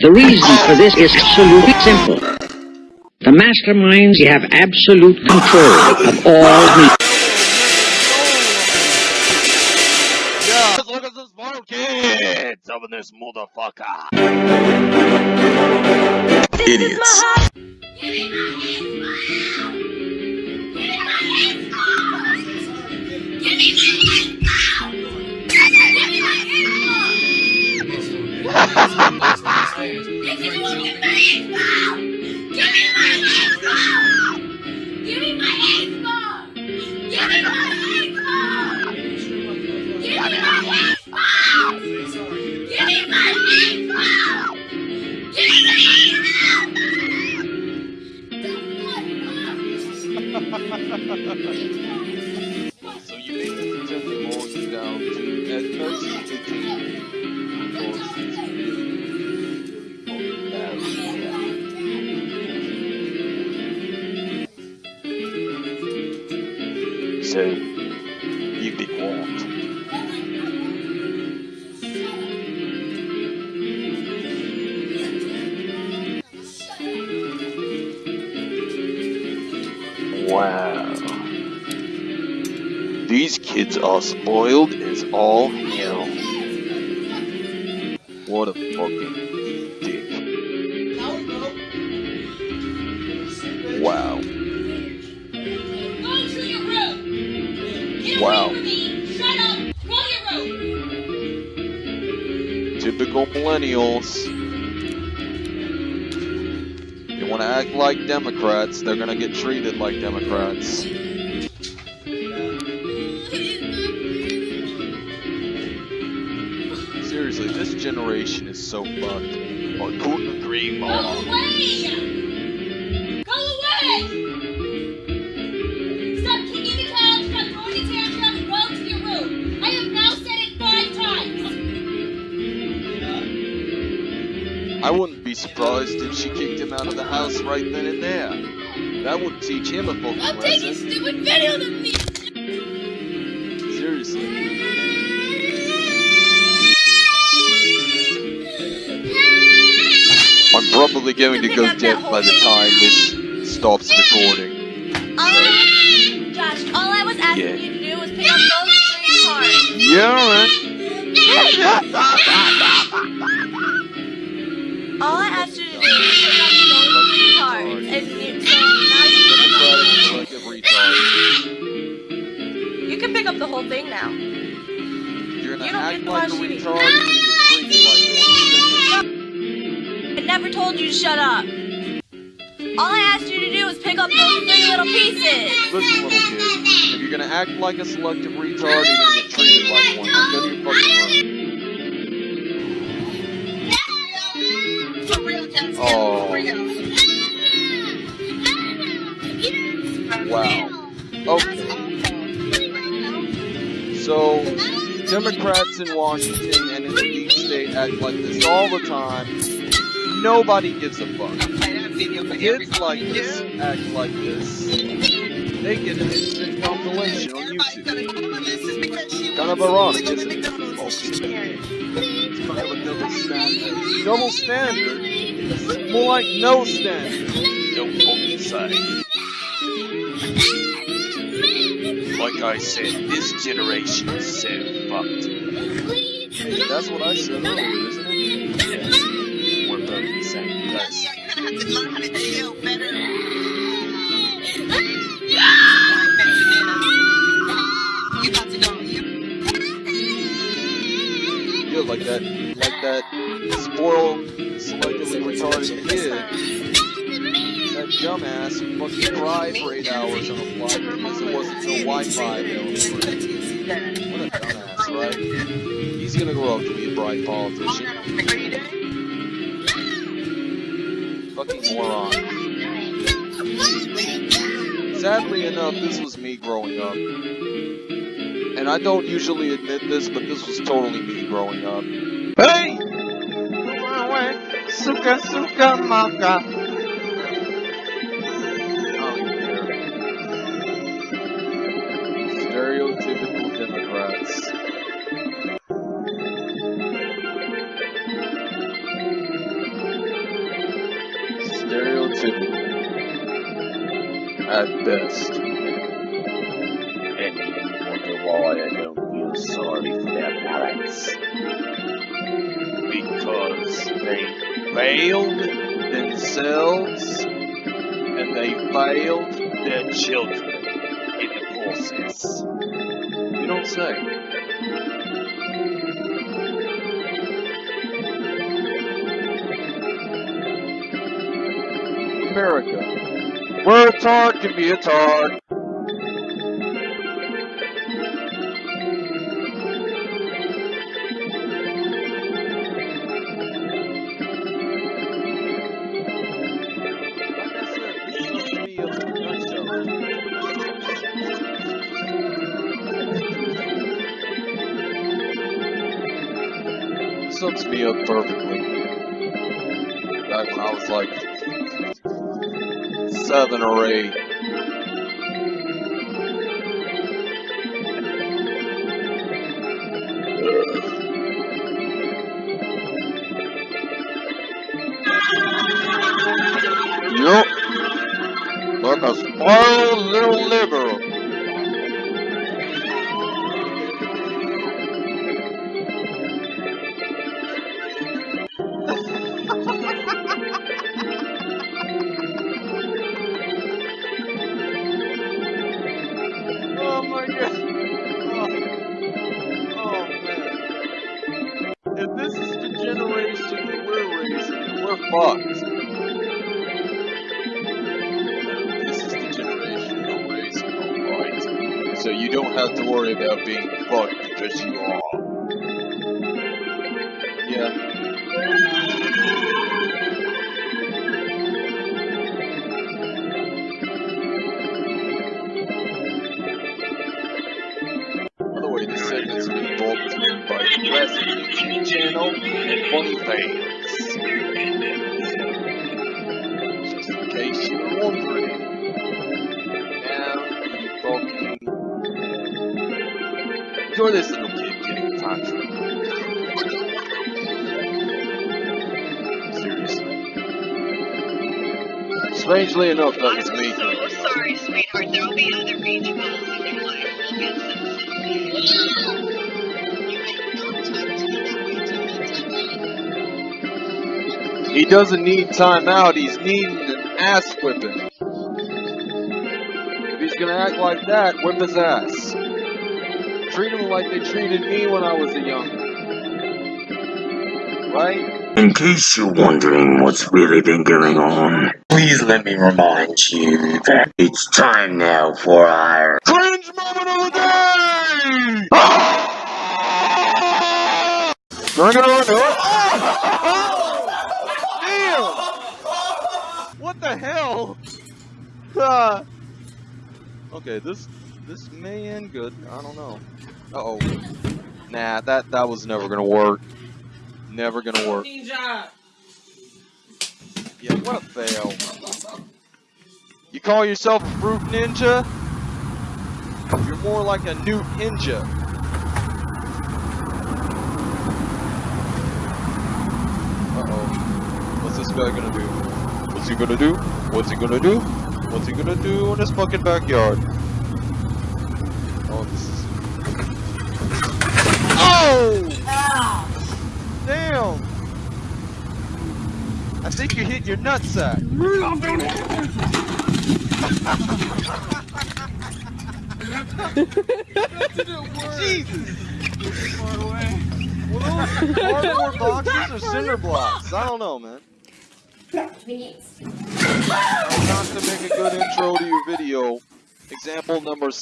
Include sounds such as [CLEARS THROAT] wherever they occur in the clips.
The reason for this is absolutely simple. The masterminds have absolute control of all media. Yeah, look at the smart kids up this motherfucker. Idiots. [LAUGHS] [LAUGHS] So spoiled as all hell. What a fucking dick. Wow. To Wow. to. Typical millennials. They want to act like Democrats, they're gonna get treated like Democrats. Generation is so fucked. I couldn't agree Go away. Go away. Stop kicking the couch. Stop throwing a tantrum and go to your room. I have now said it five times. I wouldn't be surprised if she kicked him out of the house right then and there. That would teach him a fucking Stop taking lesson. stupid videos of me. Seriously. Probably going to go dead by the time this stops recording. All I, Josh, all I was asking Yeah. you to do was pick up those three cards. Yeah, alright. All I asked you to do was pick up those three cards. And you, so now you can pick up Democratic selective retard. You can pick up the whole thing now. You're gonna You don't act get to like watch TV. Never told you to shut up. All I asked you to do was pick up those three little pieces. Listen, little kid. If you're gonna act like a selective retard, you're gonna get treated like one. Now go to your fucking room. Oh. Wow. Okay. So, Democrats in Washington and in the deep state act like this all the time. Nobody gives a fuck. Kids like this act like this. They get an instant compilation on YouTube. Kind of ironic, isn't it? It's kind of a double standard. Double standard? It's more like no standard. Don't fucking say. Like I said, this generation is so fucked. Hey, that's what I said earlier, same person. Yeah, like that, like that spoiled, selectively retarded kid. That dumbass fucking cried for eight hours on a flight because it wasn't no Wi-Fi available. What a dumbass, right? He's gonna grow up to be a bright politician. Fucking moron. Sadly enough, this was me growing up. And I don't usually admit this, but this was totally me growing up. Hey! Suka suka maka. Best. And wonder why I don't feel sorry for their parents. Because they Failed themselves and they failed. their children in the process. You don't say. America. A tart can be a said, this is me up perfectly. Or eight. Yup. Like a spoiled little liberal. Yeah. By the way, this segment's you by Classic YouTube channel and Fans. Just in case you were wondering. Now. Enjoy this Strangely enough, that was me. so sorry, sweetheart. There'll be other beach balls in your life. We'll get some He doesn't need timeout, he's needing an ass whipping. If he's gonna act like that, whip his ass. Treat him like they treated me when I was a young. Right? In case you're wondering what's really been going on, please let me remind you that it's time now for our Cringe moment of the day! Bring it on Damn! What the hell? [LAUGHS] Ah. okay, this this may end good. I don't know. Uh oh. Nah, that that was never gonna work. Never gonna work. Yeah, what a fail. You call yourself a fruit ninja? You're more like a newt ninja. Uh-oh. What's this guy gonna do? What's he gonna do? What's he gonna do? What's he gonna do in his fucking backyard? Oh, this is... Oh! Damn! I think you hit your nutsack. Jesus! Well, those cardboard boxes or cinder blocks? I don't know, man. How not to make a good intro to your video. Example number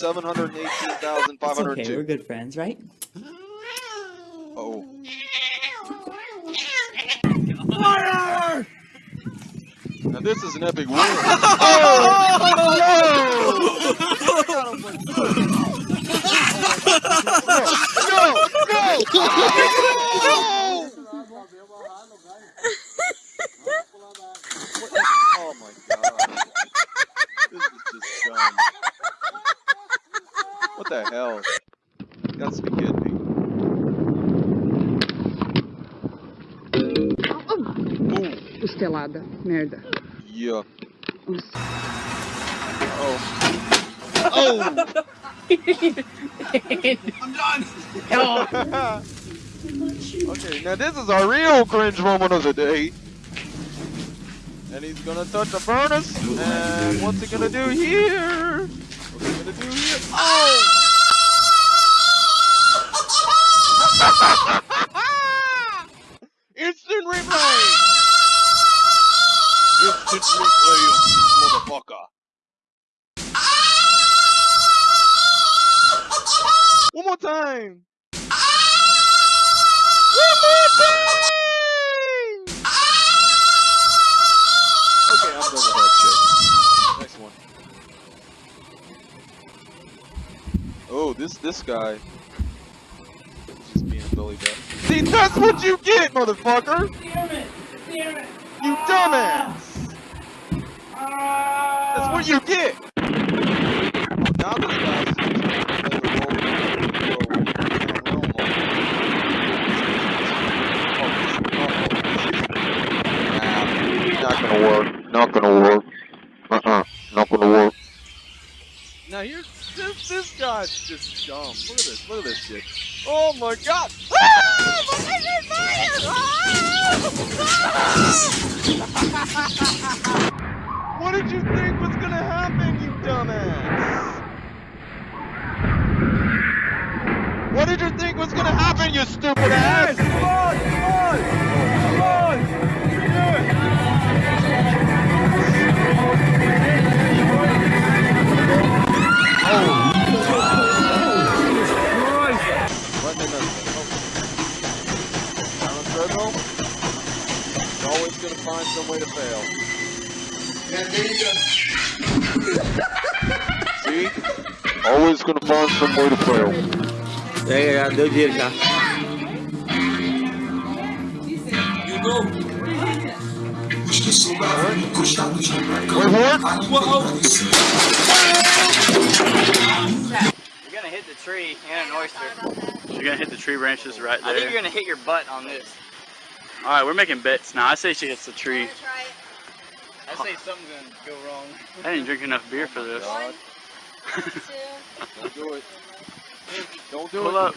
It's okay, we're good friends, right? Oh. [LAUGHS] Now this is an epic win. Oh! No! No! Oh my god. This is just. What the hell? You gotta be kidding me. Ooh, Costelada, merda. Yeah. Oh Oh! I'm done. okay, now this is our real cringe moment of the day. And he's gonna touch the furnace. And what's he gonna do here? What's he gonna do here? Oh! Instant replay of this motherfucker. One more time! One more time! Okay, I'm done with that shit. Next one. Oh, this this guy. Just being a Billy Bat. See, that's what you get, motherfucker! Damn it. Damn it. You dumbass! That's what you get! Now this guy's just trying to play the role of the hero in a realm of- Nah, not gonna work. Not gonna work. Uh-uh. Not gonna work. Now here's this this guy's just dumb. Look at this. Look at this shit. Oh my god! Ah! My God, Ah! What did you think was gonna happen, you dumbass? What did you think was gonna happen, you stupid ass? Come on, come on, come on! Let me know. Down on treadmill. Always gonna find some way to fail. See? Always gonna find some way to fail. É, deu dinheiro já. Wait for it. You're gonna hit the tree and an oyster. You're gonna hit the tree branches right there. I think you're gonna hit your butt on this. All right, we're making bets now. I say she hits the tree. I say something's gonna go wrong. I didn't drink enough beer for this. God. Don't do it. Don't do Pull it. up.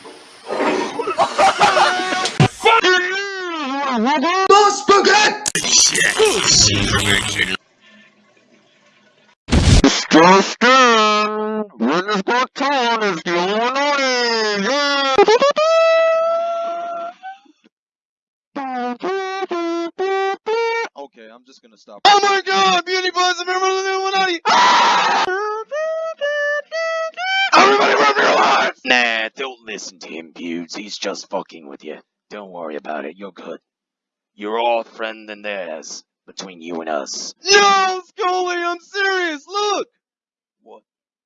Justin! Winners got ton is the only one. Yeah! Okay, I'm just gonna stop. Oh my god! Beauty Buzz, a member of the Illuminati! Ah! Everybody run for your lives! Nah, don't listen to him, Buttes. He's just fucking with you. Don't worry about it. You're good. You're all friend and theirs between you and us. Yo, Scully, I'm serious! Look! What?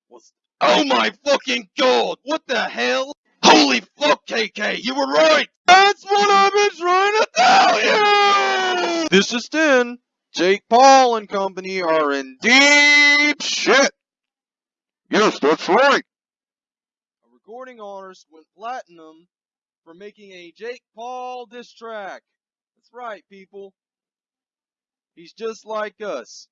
What's... Oh my fucking god! What the hell? Holy fuck, KK, you were right! That's what I've been trying to tell you! This is Tin. Jake Paul and company are in deep shit. Yes, that's right. A recording artist went platinum for making a Jake Paul diss track. That's right, people. He's just like us.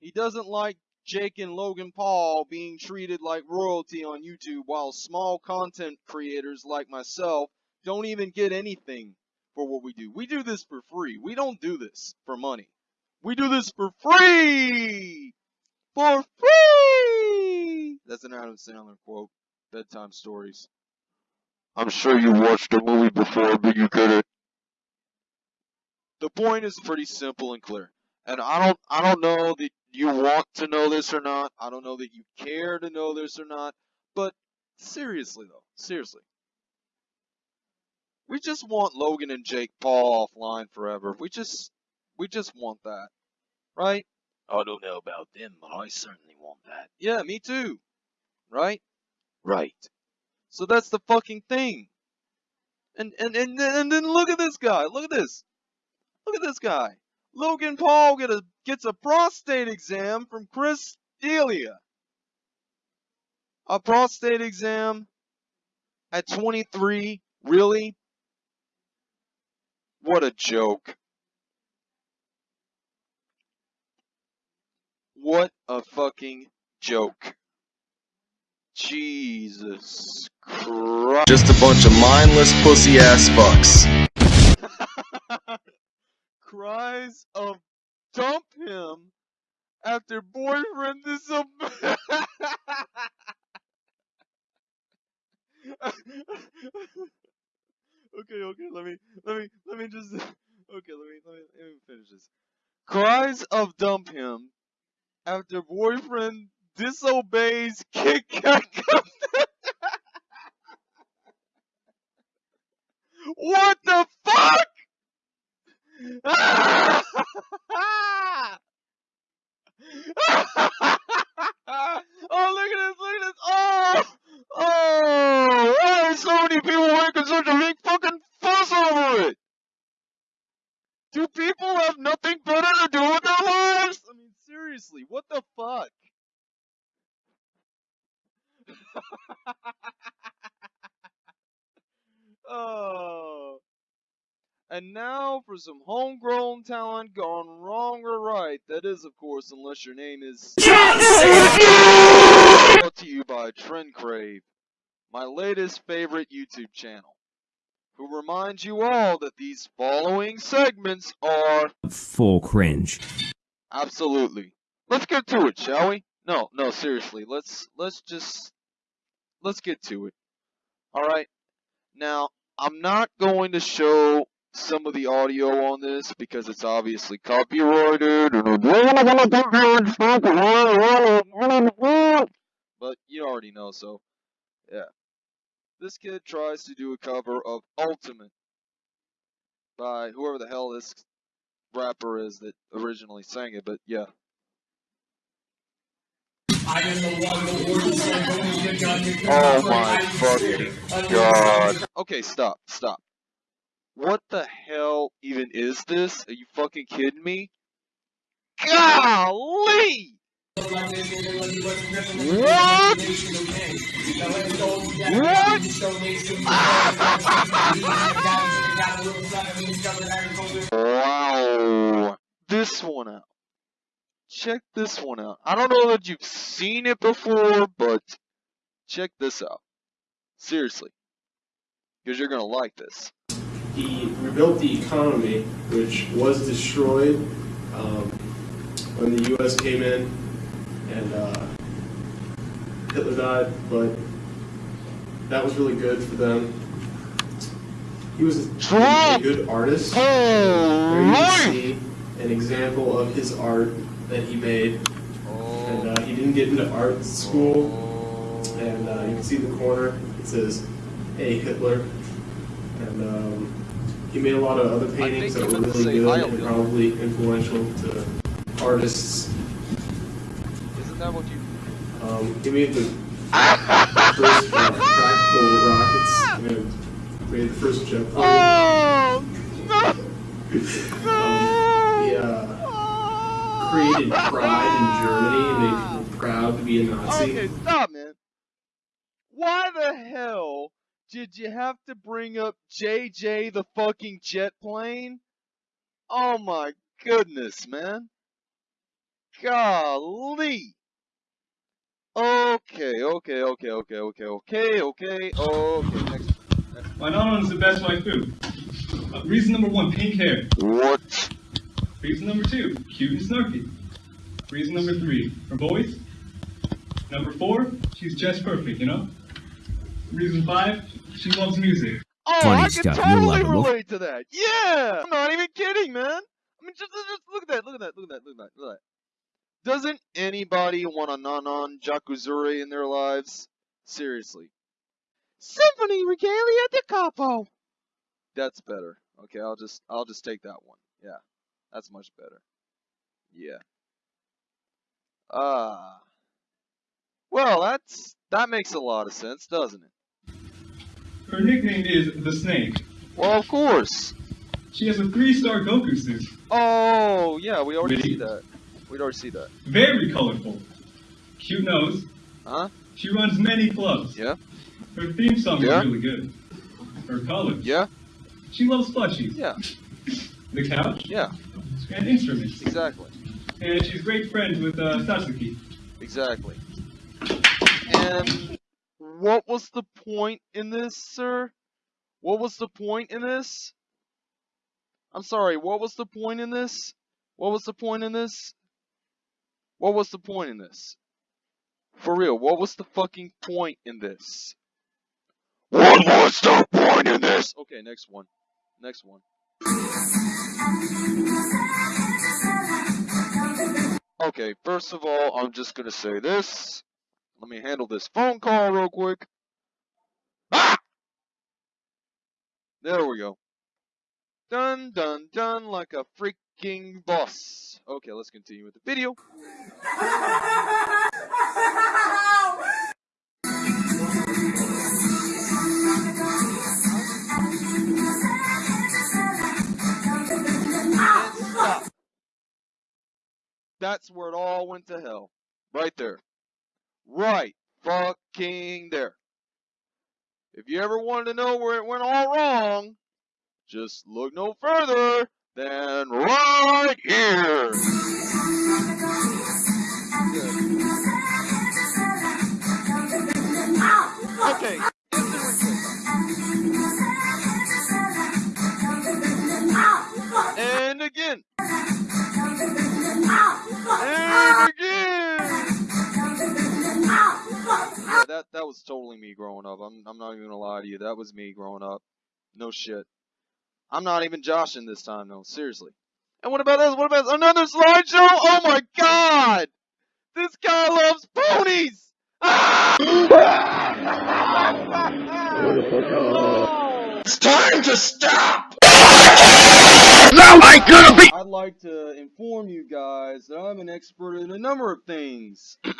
He doesn't like Jake and Logan Paul being treated like royalty on YouTube while small content creators like myself don't even get anything for what we do. We do this for free. We don't do this for money. We do this for free! For free! That's an Adam Sandler quote. Bedtime stories. I'm sure you watched the movie before, but you it. The point is pretty simple and clear. And I don't I don't know that you want to know this or not. I don't know that you care to know this or not. But seriously though, seriously. We just want Logan and Jake Paul offline forever. We just we just want that. Right? Oh, I don't know about them, but I certainly want that. Yeah, me too. Right? Right. So that's the fucking thing. And and and then, and then look at this guy. Look at this. Look at this guy. Logan Paul get a, gets a prostate exam from Chris D'Elia. A prostate exam at 23? Really? What a joke. What a fucking joke. Jesus Christ. Just a bunch of mindless pussy ass fucks. [LAUGHS] Cries of dump him after boyfriend disobeyed. [LAUGHS] [LAUGHS] okay, okay, let me, let me, let me just, [LAUGHS] okay, let me, let me, let me finish this. Cries of dump him after boyfriend disobeys Kit Kat. [LAUGHS] what the fuck? oh, look at this, look at this. Oh, oh, why so many people making such a big fucking fuss over it? Do people have nothing better to do with their lives? I mean, seriously, what the fuck? oh. And now for some homegrown talent gone wrong or right. That is, of course, your. Brought to you by Trend Crave, my latest favorite YouTube channel, who reminds you all that these following segments are Full cringe. absolutely. Let's get to it, shall we? No, no, seriously. Let's let's just let's get to it. All right. Now, I'm not going to show some of the audio on this because it's obviously copyrighted. But you already know, so yeah. This kid tries to do a cover of Ultimate by whoever the hell this rapper is that originally sang it, but yeah. Oh my fucking god. Okay, stop, stop. What the hell even is this? Are you fucking kidding me? Golly! What? What? wow. This one out. Check this one out. I don't know that you've seen it before, but check this out. Seriously. Because you're gonna like this. He rebuilt the economy, which was destroyed um, when the U.S. came in and uh, Hitler died, but that was really good for them. He was a good artist. There you can see an example of his art that he made. And uh, he didn't get into art school. And uh, you can see in the corner, it says, Hey Hitler. And um, he made a lot of other paintings that were really good and probably influential to artists. Isn't that what you Um, he made the first uh, [LAUGHS] practical rockets and made the first jet plane. Oh! [LAUGHS] Um, he uh, created pride in Germany and made people proud to be a Nazi. Okay, stop, man. Why the hell did you have to bring up JJ the fucking jet plane? Oh my goodness, man. Golly. Okay, okay, okay, okay, okay, okay, okay, okay. Next. My nana is the best food. Uh, reason number one, pink hair. What? Reason number two, cute and snarky. Reason number three, her voice. Number four, she's just perfect, you know? Reason five, she loves music. Oh, Funny I stuff, can you'll totally it, relate to that. Yeah, I'm not even kidding, man. I mean, just, just look at that, look at that, look at that, look at that, look at that. Doesn't anybody want a Nonon Jakuzure in their lives? Seriously. Symphony Regalia de Capo. That's better. Okay, I'll just, I'll just take that one. Yeah, that's much better. Yeah. Ah. well, that's that makes a lot of sense, doesn't it? Her nickname is the Snake. Well, of course. She has a three-star Goku suit. Oh, yeah, we already Really? see that. We'd already see that. Very colorful. Cute nose. Huh? She runs many clubs. Yeah. Her theme song Yeah. is really good. Her colors. Yeah. She loves plushies. Yeah. The couch. Yeah. And instruments. Exactly. And she's great friends with uh, Satsuki. Exactly. And what was the point in this, sir? What was the point in this? I'm sorry, what was the point in this? What was the point in this? What was the point in this? For real, what was the fucking point in this? What was the point in this? Okay, next one. Next one. Okay, first of all, I'm just gonna say this. Let me handle this phone call real quick. Ah! There we go. Done, done, done like a freaking boss. Okay, let's continue with the video. That's where it all went to hell. Right there. Right fucking there. If you ever wanted to know where it went all wrong, just look no further than right here. Okay. And again. And again. Yeah, that that was totally me growing up. I'm I'm not even gonna lie to you. That was me growing up. No shit. I'm not even joshing this time though. Seriously. And what about this? What about another slideshow? Oh my god! This guy loves ponies! [LAUGHS] It's time to stop! Now I gotta be. I'd like to inform you guys that I'm an expert in a number of things. [CLEARS THROAT]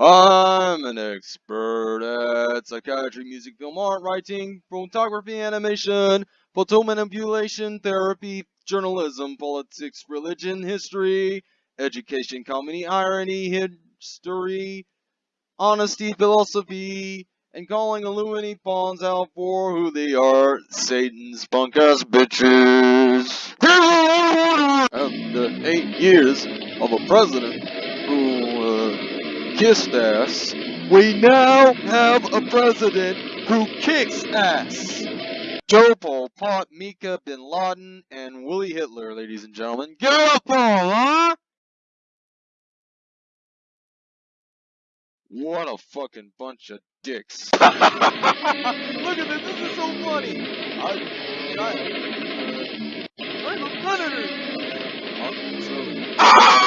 I'm an expert at psychiatry, music, film, art, writing, photography, animation, photo manipulation, therapy, journalism, politics, religion, history, education, comedy, irony, history, honesty, philosophy, and calling Illuminati pawns out for who they are, Satan's punk ass bitches. After eight years of a president who kissed ass, we now have a president who kicks ass. Joe Pol Pot, Mika Bin Laden, and Willie Hitler, ladies and gentlemen. Get up, all, huh? What a fucking bunch of dicks. [LAUGHS] Look at this, this is so funny. I, I, I'm a predator. Hillary, [LAUGHS]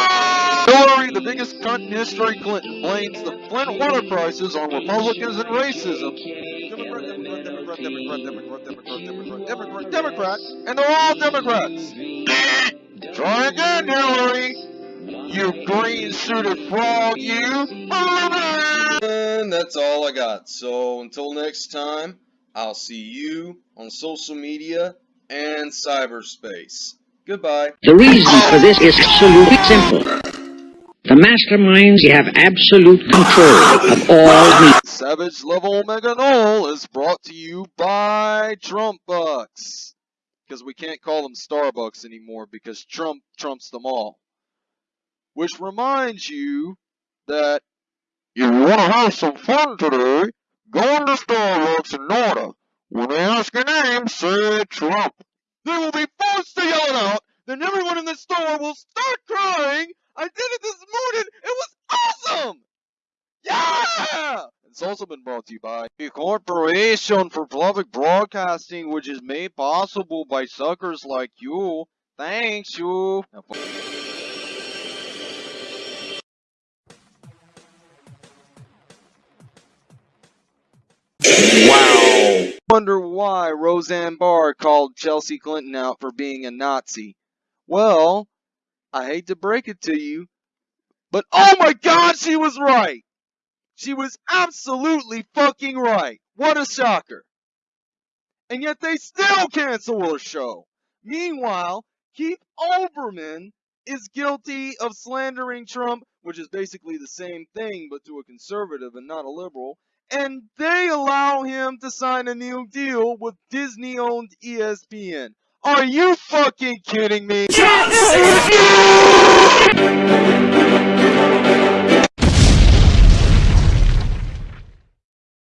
the biggest cunt in history, Clinton blames the Flint water prices on Republicans and racism. Democrat, Democrat, Democrat, Democrat, Democrat, and they're all Democrats. Try again, Hillary. You green-suited frog, you. And that's all I got. So until next time, I'll see you on social media and cyberspace. Goodbye. The reason for this is absolutely simple. The masterminds have absolute control of all. Savage Level Omega Null is brought to you by Trump Bucks. Because we can't call them Starbucks anymore because Trump trumps them all. Which reminds you that if you want to have some fun today, go into Starbucks in order. When they ask your name, say Trump. They will be forced to yell it out, then everyone in the store will start crying. I did it this morning. It was awesome. Yeah! It's also been brought to you by the Corporation for Public Broadcasting, which is made possible by suckers like you. Thanks, you. Wow. Wonder why Roseanne Barr called Chelsea Clinton out for being a Nazi. Well, I hate to break it to you, but oh my god, she was right! She was absolutely fucking right. What a shocker. And yet they still cancel her show. Meanwhile, Keith Olbermann is guilty of slandering Trump, which is basically the same thing but to a conservative and not a liberal, and they allow him to sign a new deal with Disney owned ESPN. Are you fucking kidding me?